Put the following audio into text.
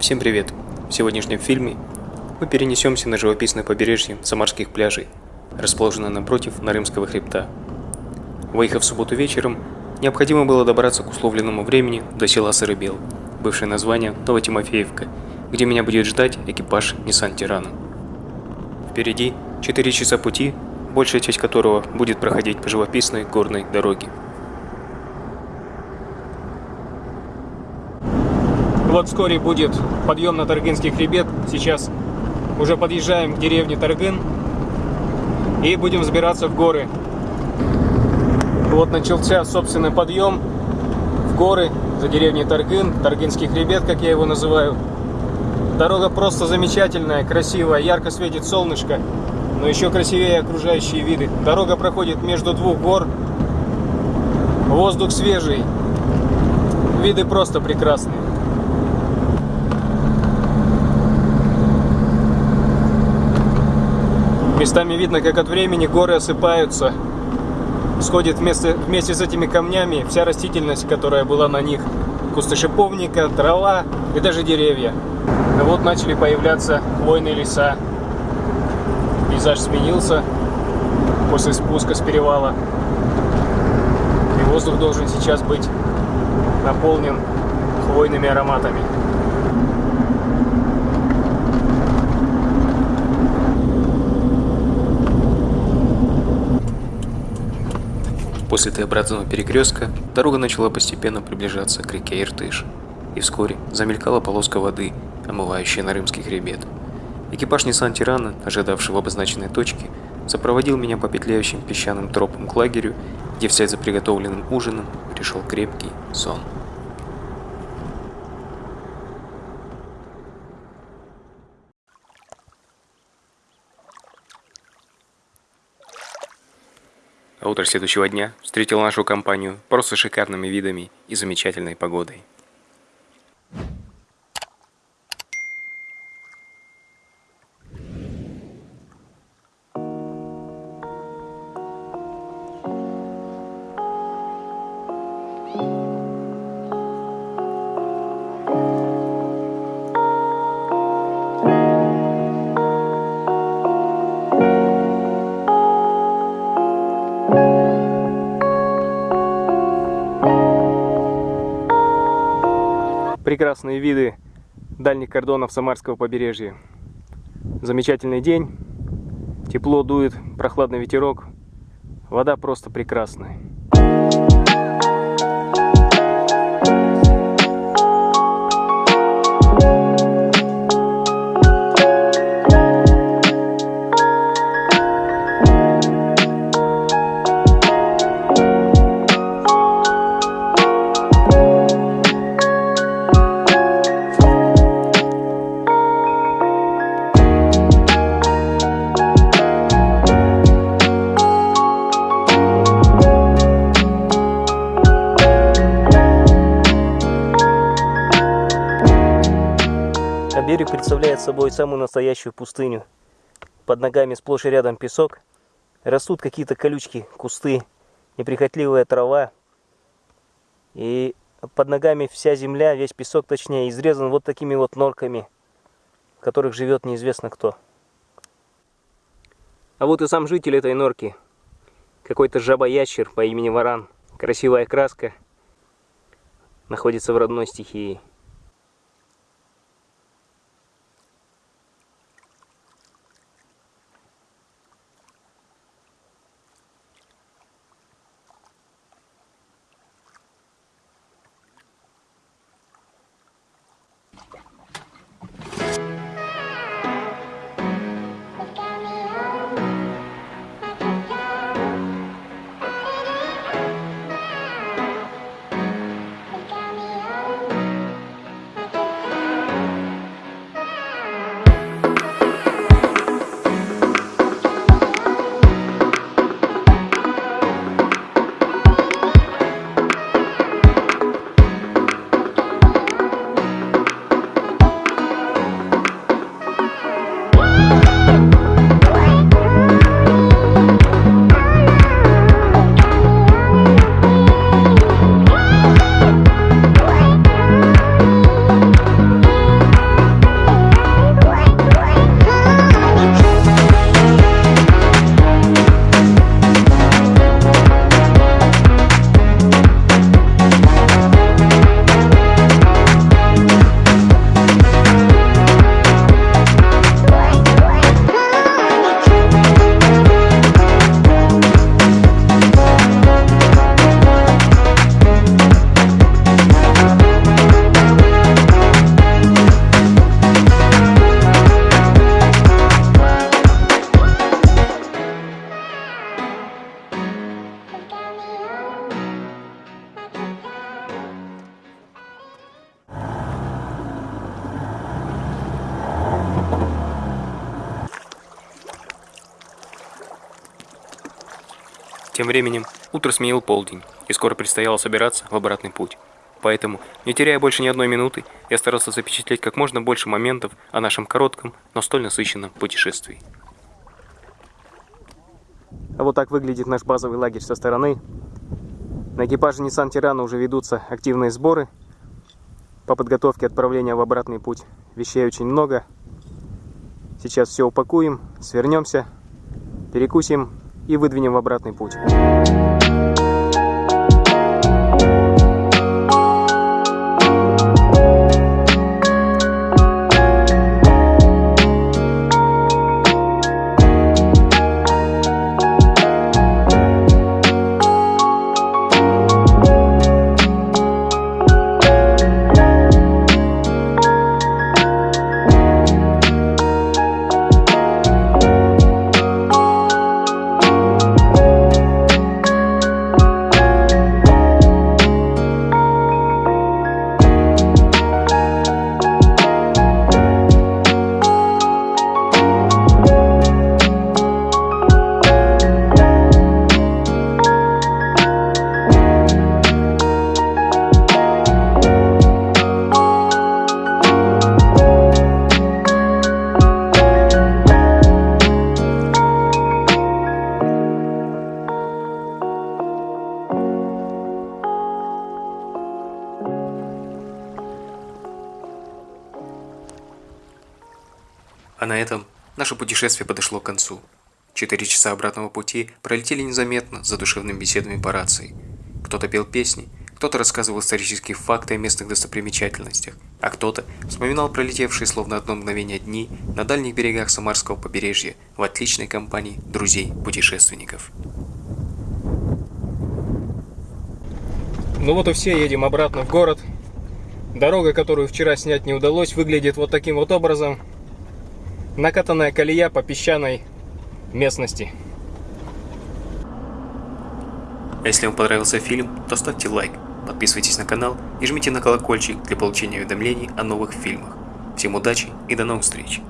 Всем привет! В сегодняшнем фильме мы перенесемся на живописное побережье Самарских пляжей, расположенное напротив Нарымского хребта. Выехав в субботу вечером, необходимо было добраться к условленному времени до села Сырыбел, бывшее название Новотимофеевка, где меня будет ждать экипаж Nissan Тирана. Впереди 4 часа пути, большая часть которого будет проходить по живописной горной дороге. Вот вскоре будет подъем на Таргынский хребет. Сейчас уже подъезжаем к деревне Таргын и будем взбираться в горы. Вот начался собственный подъем в горы за деревней Таргын, Таргынский хребет, как я его называю. Дорога просто замечательная, красивая, ярко светит солнышко, но еще красивее окружающие виды. Дорога проходит между двух гор, воздух свежий, виды просто прекрасные. Местами видно, как от времени горы осыпаются. Сходит вместе, вместе с этими камнями вся растительность, которая была на них. Кусты шиповника, трава и даже деревья. И вот начали появляться хвойные леса. Пейзаж сменился после спуска с перевала. И воздух должен сейчас быть наполнен хвойными ароматами. После Т-образного перекрестка дорога начала постепенно приближаться к реке Иртыш, и вскоре замелькала полоска воды, омывающая Нарымский хребет. Экипаж Nissan Тирана, ожидавший в обозначенной точке, сопроводил меня по петляющим песчаным тропам к лагерю, где вслед за приготовленным ужином пришел крепкий сон. А утро следующего дня встретило нашу компанию просто шикарными видами и замечательной погодой. Прекрасные виды дальних кордонов Самарского побережья. Замечательный день, тепло дует, прохладный ветерок, вода просто прекрасная. Представляет собой самую настоящую пустыню. Под ногами сплошь и рядом песок. Растут какие-то колючки, кусты, неприхотливая трава. И под ногами вся земля, весь песок точнее, изрезан вот такими вот норками, в которых живет неизвестно кто. А вот и сам житель этой норки. Какой-то жаба-ящер по имени Варан. Красивая краска. Находится в родной стихии. Тем временем утро сменил полдень, и скоро предстояло собираться в обратный путь. Поэтому, не теряя больше ни одной минуты, я старался запечатлеть как можно больше моментов о нашем коротком, но столь насыщенном путешествии. А вот так выглядит наш базовый лагерь со стороны. На экипаже Nissan Тирана уже ведутся активные сборы по подготовке отправления в обратный путь. Вещей очень много. Сейчас все упакуем, свернемся, перекусим и выдвинем в обратный путь. На этом наше путешествие подошло к концу. Четыре часа обратного пути пролетели незаметно за душевными беседами по рации. Кто-то пел песни, кто-то рассказывал исторические факты о местных достопримечательностях, а кто-то вспоминал пролетевшие словно одно мгновение дни на дальних берегах Самарского побережья в отличной компании друзей-путешественников. Ну вот и все, едем обратно в город. Дорога, которую вчера снять не удалось, выглядит вот таким вот образом. Накатанная колея по песчаной местности. Если вам понравился фильм, то ставьте лайк, подписывайтесь на канал и жмите на колокольчик для получения уведомлений о новых фильмах. Всем удачи и до новых встреч!